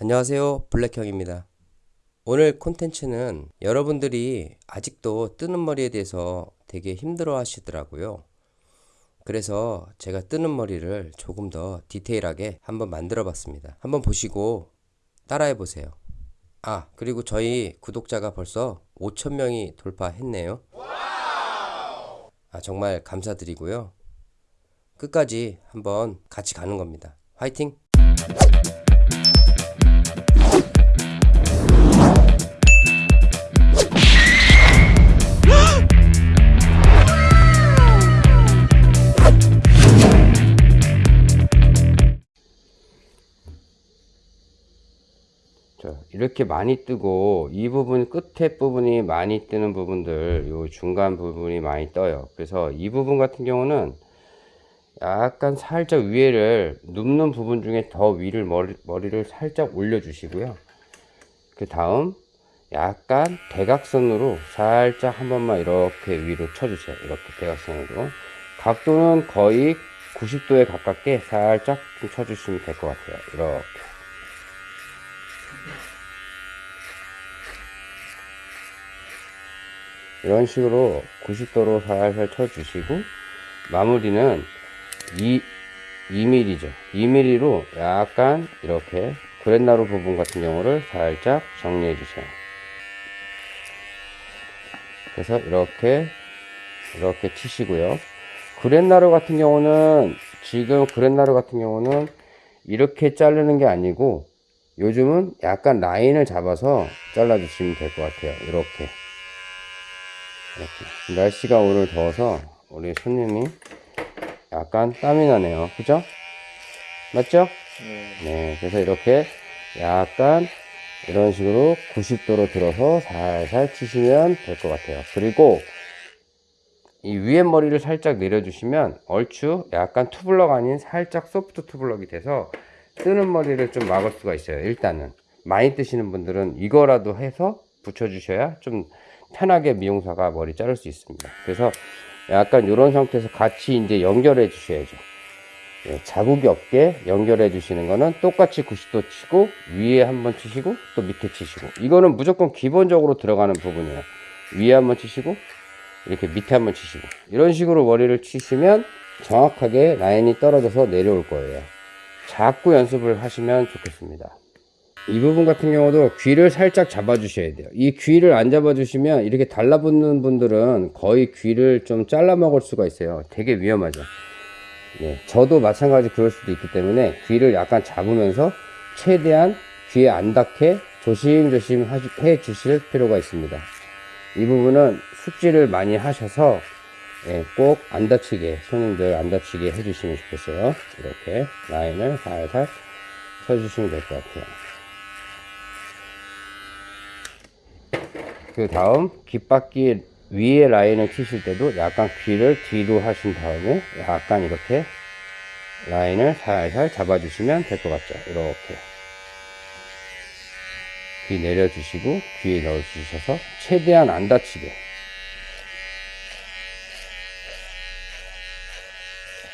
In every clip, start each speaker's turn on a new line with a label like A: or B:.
A: 안녕하세요. 블랙형입니다. 오늘 콘텐츠는 여러분들이 아직도 뜨는 머리에 대해서 되게 힘들어 하시더라고요. 그래서 제가 뜨는 머리를 조금 더 디테일하게 한번 만들어 봤습니다. 한번 보시고 따라해 보세요. 아 그리고 저희 구독자가 벌써 5천명이 돌파했네요. 아 정말 감사드리고요. 끝까지 한번 같이 가는 겁니다. 화이팅 이렇게 많이 뜨고 이 부분 끝에 부분이 많이 뜨는 부분들 요 중간 부분이 많이 떠요. 그래서 이 부분 같은 경우는 약간 살짝 위에를 눕는 부분 중에 더 위를 머리, 머리를 살짝 올려 주시고요. 그 다음 약간 대각선으로 살짝 한 번만 이렇게 위로 쳐주세요. 이렇게 대각선으로. 각도는 거의 90도에 가깝게 살짝 좀 쳐주시면 될 것 같아요. 이렇게 이런 식으로 90도로 살살 쳐주시고 마무리는 2, 2mm죠. 2mm로 약간 이렇게 그랜나루 부분 같은 경우를 살짝 정리해 주세요. 그래서 이렇게 이렇게 치시고요. 그랜나루 같은 경우는 지금 그랜나루 같은 경우는 이렇게 자르는 게 아니고 요즘은 약간 라인을 잡아서 잘라 주시면 될 것 같아요. 이렇게 이렇게. 날씨가 오늘 더워서 우리 손님이 약간 땀이 나네요. 그죠? 맞죠?
B: 네.
A: 네 그래서 이렇게 약간 이런 식으로 90도로 들어서 살살 치시면 될 것 같아요. 그리고 이 위에 머리를 살짝 내려주시면 얼추 약간 투블럭 아닌 살짝 소프트 투블럭이 돼서 뜨는 머리를 좀 막을 수가 있어요 일단은. 많이 뜨시는 분들은 이거라도 해서 붙여 주셔야 좀 편하게 미용사가 머리 자를 수 있습니다. 그래서 약간 이런 상태에서 같이 이제 연결해 주셔야죠. 예, 자국이 없게 연결해 주시는 거는 똑같이 90도 치고 위에 한번 치시고 또 밑에 치시고 이거는 무조건 기본적으로 들어가는 부분이에요. 위에 한번 치시고 이렇게 밑에 한번 치시고 이런 식으로 머리를 치시면 정확하게 라인이 떨어져서 내려올 거예요. 자꾸 연습을 하시면 좋겠습니다 이 부분 같은 경우도 귀를 살짝 잡아 주셔야 돼요. 이 귀를 안 잡아 주시면 이렇게 달라붙는 분들은 거의 귀를 좀 잘라 먹을 수가 있어요. 되게 위험하죠. 네, 저도 마찬가지 그럴 수도 있기 때문에 귀를 약간 잡으면서 최대한 귀에 안 닿게 조심조심 해 주실 필요가 있습니다. 이 부분은 숙지를 많이 하셔서 예, 꼭 안 다치게 손님들 안 다치게 해주시면 좋겠어요. 이렇게 라인을 살살 쳐주시면 될 것 같아요 그 다음 귓바퀴 위에 라인을 치실 때도 약간 귀를 뒤로 하신 다음에 약간 이렇게 라인을 살살 잡아주시면 될 것 같죠. 이렇게. 귀 내려주시고 귀에 넣어주셔서 최대한 안 다치게.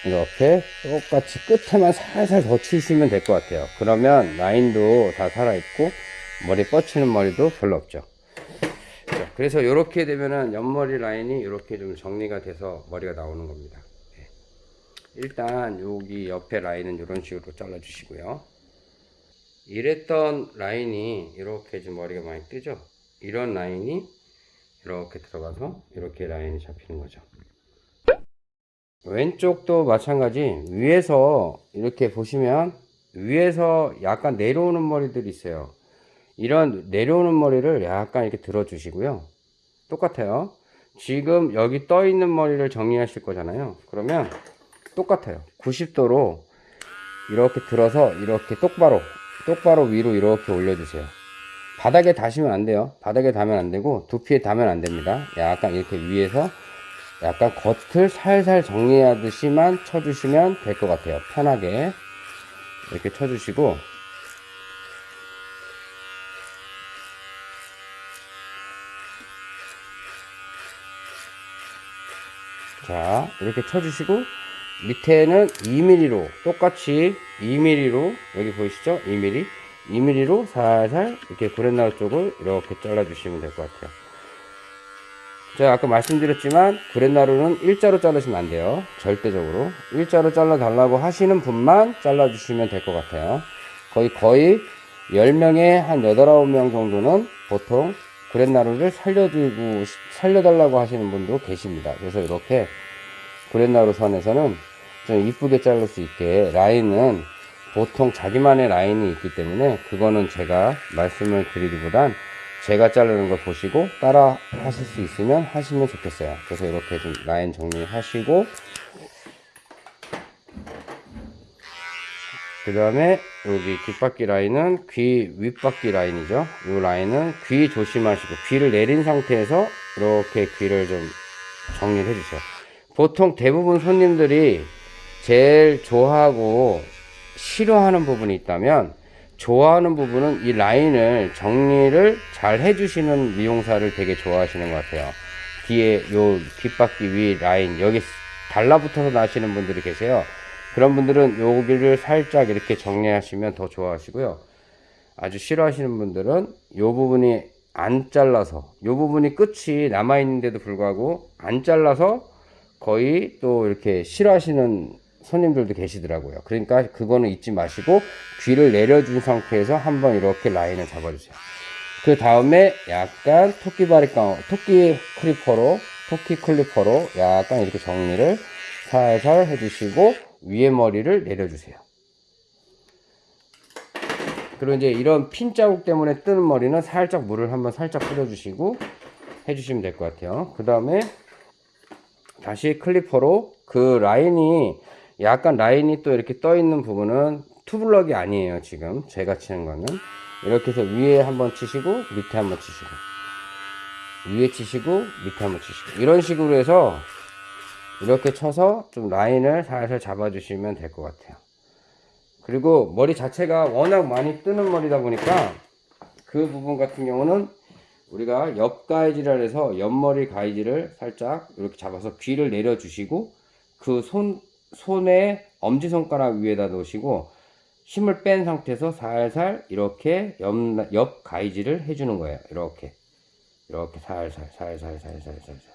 A: 이렇게 똑같이 끝에만 살살 더 치시면 될 것 같아요. 그러면 라인도 다 살아있고 머리 뻗치는 머리도 별로 없죠. 자, 그래서 이렇게 되면은 옆머리 라인이 이렇게 좀 정리가 돼서 머리가 나오는 겁니다. 네. 일단 여기 옆에 라인은 이런 식으로 잘라 주시고요. 이랬던 라인이 이렇게 좀 머리가 많이 뜨죠? 이런 라인이 이렇게 들어가서 이렇게 라인이 잡히는 거죠. 왼쪽도 마찬가지. 위에서 이렇게 보시면 위에서 약간 내려오는 머리들이 있어요 이런 내려오는 머리를 약간 이렇게 들어 주시고요. 똑같아요. 지금 여기 떠 있는 머리를 정리하실 거잖아요. 그러면 똑같아요. 90도로 이렇게 들어서 이렇게 똑바로 똑바로 위로 이렇게 올려주세요. 바닥에 닿으시면 안 돼요. 바닥에 닿으면 안 되고 두피에 닿으면 안 됩니다. 약간 이렇게 위에서 약간 겉을 살살 정리하듯이만 쳐주시면 될 것 같아요. 편하게 이렇게 쳐주시고 자 이렇게 쳐주시고 밑에는 2mm로 똑같이 2mm로 여기 보이시죠 2mm 2mm로 살살 이렇게 구렛나루 쪽을 이렇게 잘라주시면 될 것 같아요. 제가 아까 말씀드렸지만 구렛나루는 일자로 자르시면 안 돼요. 절대적으로. 일자로 잘라 달라고 하시는 분만 잘라 주시면 될 것 같아요. 거의 거의 10명에 한 8, 9명 정도는 보통 구렛나루를 살려주고, 살려달라고 하시는 분도 계십니다. 그래서 이렇게 구렛나루 선에서는 좀 이쁘게 자를 수 있게 라인은 보통 자기만의 라인이 있기 때문에 그거는 제가 말씀을 드리기보단 제가 자르는 걸 보시고 따라 하실 수 있으면 하시면 좋겠어요. 그래서 이렇게 좀 라인 정리하시고 그 다음에 여기 뒷바퀴 라인은 귀 윗바퀴 라인이죠. 이 라인은 귀 조심하시고 귀를 내린 상태에서 이렇게 귀를 좀 정리를 해주세요. 보통 대부분 손님들이 제일 좋아하고 싫어하는 부분이 있다면 좋아하는 부분은 이 라인을 정리를 잘 해주시는 미용사를 되게 좋아하시는 것 같아요. 뒤에 요 뒷바퀴 위 라인 여기 달라붙어서 나시는 분들이 계세요. 그런 분들은 여기를 살짝 이렇게 정리하시면 더 좋아하시고요. 아주 싫어하시는 분들은 요 부분이 안 잘라서 요 부분이 끝이 남아 있는데도 불구하고 안 잘라서 거의 또 이렇게 싫어하시는 손님들도 계시더라고요. 그러니까 그거는 잊지 마시고 귀를 내려준 상태에서 한번 이렇게 라인을 잡아주세요. 그 다음에 약간 토끼 바리 깡, 토끼 클리퍼로, 토끼 clipper로 약간 이렇게 정리를 살살 해주시고 위에 머리를 내려주세요. 그리고 이제 이런 핀 자국 때문에 뜨는 머리는 살짝 물을 한번 살짝 뿌려주시고 해주시면 될 것 같아요. 그 다음에 다시 clipper로 그 라인이 약간 라인이 또 이렇게 떠 있는 부분은 투블럭이 아니에요 지금 제가 치는 거는 이렇게 해서 위에 한번 치시고 밑에 한번 치시고 위에 치시고 밑에 한번 치시고 이런 식으로 해서 이렇게 쳐서 좀 라인을 살살 잡아 주시면 될 것 같아요. 그리고 머리 자체가 워낙 많이 뜨는 머리다 보니까 그 부분 같은 경우는 우리가 옆 가이지라 해서 옆머리 가이지를 살짝 이렇게 잡아서 귀를 내려 주시고 그 손 손에 엄지손가락 위에다 놓으시고 힘을 뺀 상태에서 살살 이렇게 옆, 옆 가이지를 해주는 거예요. 이렇게. 이렇게 살살 살살 살살 살살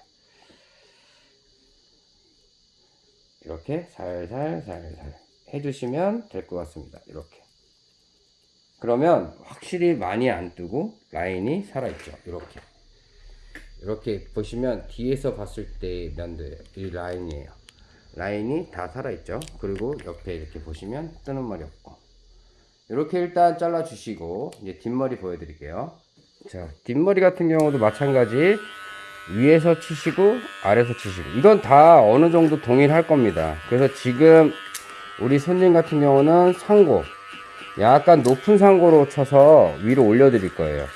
A: 이렇게 살살 살살 해주시면 될 것 같습니다. 이렇게 그러면 확실히 많이 안 뜨고 라인이 살아있죠. 이렇게 이렇게 보시면 뒤에서 봤을 때 면도예요. 이 라인이에요. 라인이 다 살아있죠. 그리고 옆에 이렇게 보시면 뜨는 머리 없고 이렇게 일단 잘라 주시고 이제 뒷머리 보여드릴게요. 자 뒷머리 같은 경우도 마찬가지 위에서 치시고 아래서 치시고 이건 다 어느 정도 동일할 겁니다. 그래서 지금 우리 손님 같은 경우는 상고 약간 높은 상고로 쳐서 위로 올려 드릴 거예요.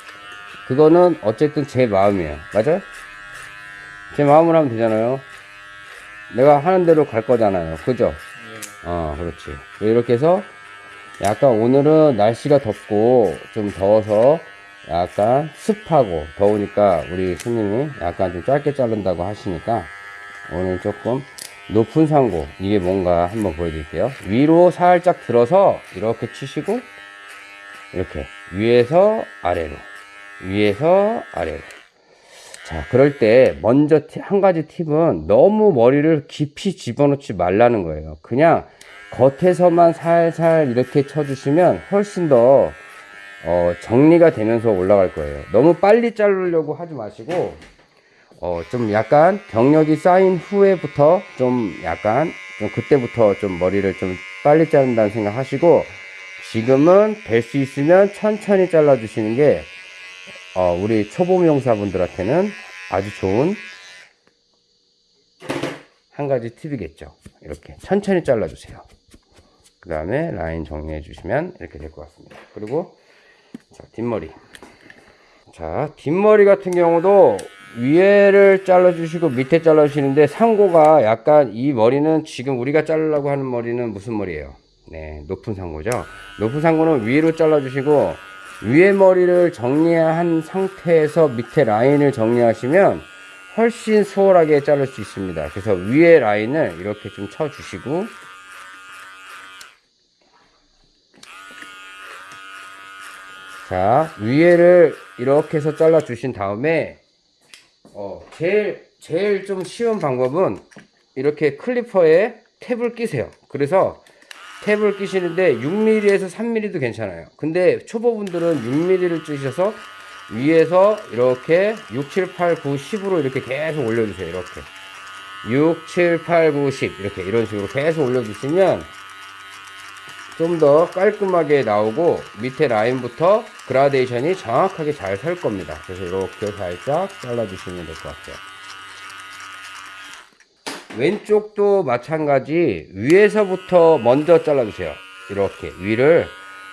A: 그거는 어쨌든 제 마음이에요. 맞아요? 제 마음으로 하면 되잖아요. 내가 하는 대로 갈 거잖아요. 그죠? 어, 그렇지. 이렇게 해서 약간 오늘은 날씨가 덥고 좀 더워서 약간 습하고 더우니까 우리 손님이 약간 좀 짧게 자른다고 하시니까 오늘 조금 높은 상고 이게 뭔가 한번 보여드릴게요. 위로 살짝 들어서 이렇게 치시고 이렇게 위에서 아래로 위에서 아래로 자 그럴 때 먼저 티- 한 가지 팁은 너무 머리를 깊이 집어넣지 말라는 거예요. 그냥 겉에서만 살살 이렇게 쳐주시면 훨씬 더 어, 정리가 되면서 올라갈 거예요. 너무 빨리 자르려고 하지 마시고 어, 좀 약간 경력이 쌓인 후에부터 좀 약간 좀 그때부터 좀 머리를 좀 빨리 자른다는 생각 하시고 지금은 될 수 있으면 천천히 잘라 주시는 게 어, 우리 초보 미용사분들한테는 아주 좋은 한 가지 팁이겠죠. 이렇게 천천히 잘라 주세요. 그 다음에 라인 정리해 주시면 이렇게 될 것 같습니다. 그리고 자, 뒷머리. 자, 뒷머리 같은 경우도 위에를 잘라주시고 밑에 잘라주시는데 상고가 약간 이 머리는 지금 우리가 자르려고 하는 머리는 무슨 머리예요? 네, 높은 상고죠. 높은 상고는 위로 잘라주시고 위에 머리를 정리한 상태에서 밑에 라인을 정리하시면 훨씬 수월하게 자를 수 있습니다. 그래서 위에 라인을 이렇게 좀 쳐주시고 자, 위에를 이렇게 해서 잘라 주신 다음에 어, 제일 제일 좀 쉬운 방법은 이렇게 클리퍼에 탭을 끼세요. 그래서 탭을 끼시는데 6mm에서 3mm도 괜찮아요. 근데 초보분들은 6mm를 쓰셔서 위에서 이렇게 6, 7, 8, 9, 10으로 이렇게 계속 올려주세요. 이렇게 6, 7, 8, 9, 10 이렇게 이런 식으로 계속 올려주시면 좀 더 깔끔하게 나오고 밑에 라인부터 그라데이션이 정확하게 잘 설 겁니다. 그래서 이렇게 살짝 잘라주시면 될 것 같아요. 왼쪽도 마찬가지 위에서부터 먼저 잘라주세요. 이렇게 위를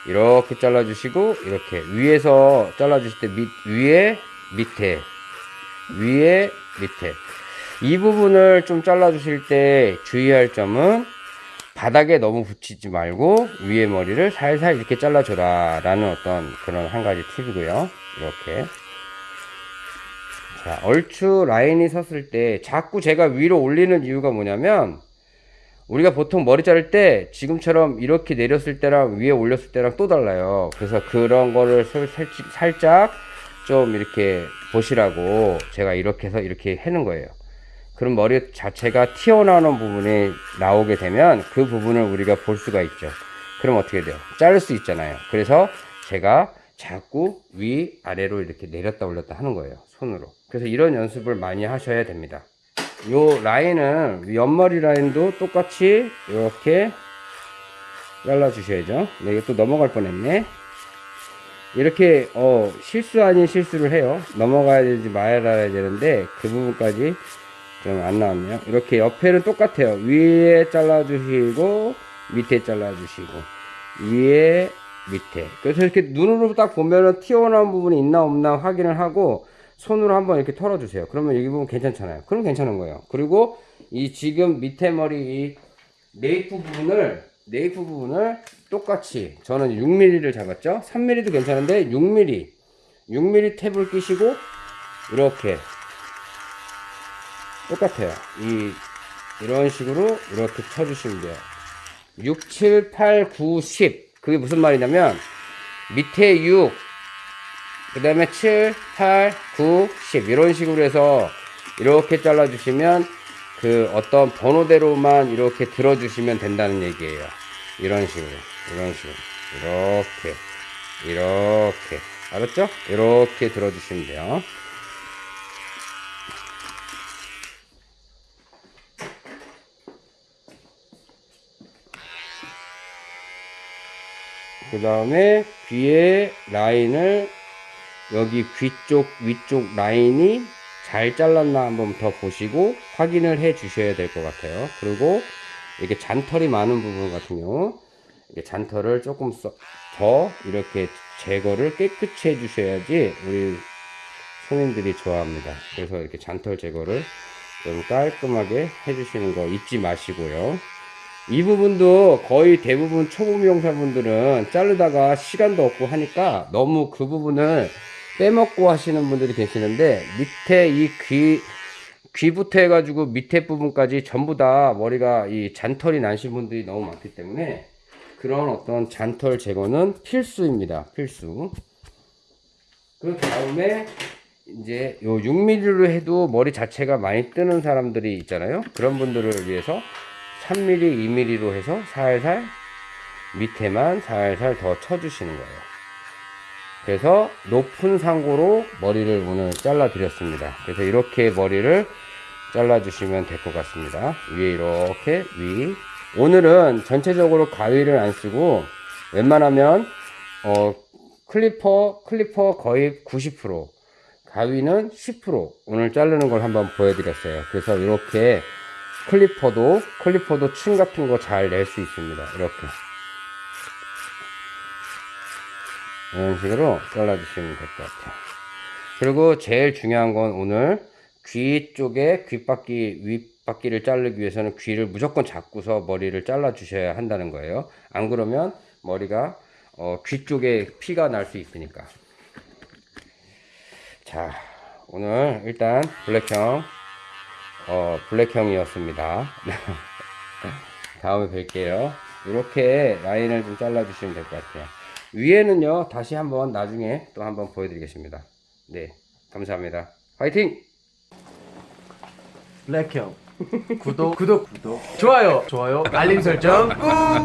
A: 이렇게 잘라주시고 이렇게 위에서 잘라주실 때 밑, 위에 밑에 위에 밑에 이 부분을 좀 잘라주실 때 주의할 점은 바닥에 너무 붙이지 말고 위에 머리를 살살 이렇게 잘라줘라 라는 어떤 그런 한 가지 팁이고요. 이렇게. 자 얼추 라인이 섰을 때 자꾸 제가 위로 올리는 이유가 뭐냐면 우리가 보통 머리 자를 때 지금처럼 이렇게 내렸을 때랑 위에 올렸을 때랑 또 달라요. 그래서 그런 거를 살짝, 좀 이렇게 보시라고 제가 이렇게 해서 이렇게 해는 거예요 그럼 머리 자체가 튀어나오는 부분이 나오게 되면 그 부분을 우리가 볼 수가 있죠. 그럼 어떻게 돼요? 자를 수 있잖아요. 그래서 제가 자꾸 위 아래로 이렇게 내렸다 올렸다 하는 거예요. 손으로. 그래서 이런 연습을 많이 하셔야 됩니다. 요 라인은 옆머리 라인도 똑같이 이렇게 잘라 주셔야죠. 네, 또 넘어갈 뻔했네. 이렇게 어 실수 아닌 실수를 해요. 넘어가야 되지 말아야 되는데 그 부분까지 좀안 나왔네요. 이렇게 옆에는 똑같아요. 위에 잘라주시고 밑에 잘라주시고 위에 밑에 그래서 이렇게 눈으로 딱 보면은 튀어나온 부분이 있나 없나 확인을 하고 손으로 한번 이렇게 털어주세요. 그러면 여기 부분 괜찮잖아요. 그럼 괜찮은 거예요. 그리고 이 지금 밑에 머리 이 네이프 부분을 네이프 부분을 똑같이 저는 6mm를 잡았죠. 3mm도 괜찮은데 6mm 6mm 탭을 끼시고 이렇게 똑같아요. 이, 이런 식으로 이렇게 쳐주시면 돼요. 6, 7, 8, 9, 10. 그게 무슨 말이냐면, 밑에 6, 그 다음에 7, 8, 9, 10. 이런 식으로 해서 이렇게 잘라주시면 그 어떤 번호대로만 이렇게 들어주시면 된다는 얘기예요. 이런 식으로, 이런 식으로. 이렇게, 이렇게. 알았죠? 이렇게 들어주시면 돼요. 그 다음에 귀에 라인을 여기 귀 쪽 위쪽 라인이 잘 잘랐나 한번 더 보시고 확인을 해 주셔야 될 것 같아요. 그리고 이렇게 잔털이 많은 부분 같은 경우 잔털을 조금 더 이렇게 제거를 깨끗이 해 주셔야지 우리 손님들이 좋아합니다. 그래서 이렇게 잔털 제거를 좀 깔끔하게 해 주시는 거 잊지 마시고요 이 부분도 거의 대부분 초보 미용사분들은 자르다가 시간도 없고 하니까 너무 그 부분을 빼먹고 하시는 분들이 계시는데 밑에 이 귀 귀부터 해가지고 밑에 부분까지 전부 다 머리가 이 잔털이 나신 분들이 너무 많기 때문에 그런 어떤 잔털 제거는 필수입니다. 필수. 그 다음에 이제 요 6mm로 해도 머리 자체가 많이 뜨는 사람들이 있잖아요. 그런 분들을 위해서 3mm, 2mm로 해서 살살 밑에만 살살 더 쳐주시는 거예요. 그래서 높은 상고로 머리를 오늘 잘라 드렸습니다. 그래서 이렇게 머리를 잘라 주시면 될 것 같습니다. 위에 이렇게 위. 오늘은 전체적으로 가위를 안 쓰고 웬만하면 어 clipper clipper 거의 90% 가위는 10% 오늘 자르는 걸 한번 보여드렸어요. 그래서 이렇게 클리퍼도 클리퍼도 층 같은 거 잘 낼 수 있습니다. 이렇게. 이런 식으로 잘라 주시면 될 것 같아요. 그리고 제일 중요한 건 오늘 귀 쪽에 귓바퀴 윗바퀴를 자르기 위해서는 귀를 무조건 잡고서 머리를 잘라 주셔야 한다는 거예요. 안 그러면 머리가 어, 귀 쪽에 피가 날 수 있으니까. 자 오늘 일단 블랙형 어, 블랙형이었습니다. 다음에 뵐게요. 이렇게 라인을 좀 잘라주시면 될 것 같아요. 위에는요 다시 한번 나중에 또 한번 보여드리겠습니다. 네 감사합니다. 화이팅!
B: 블랙형 구독 구독 구독 좋아요 좋아요 알림 설정 꾹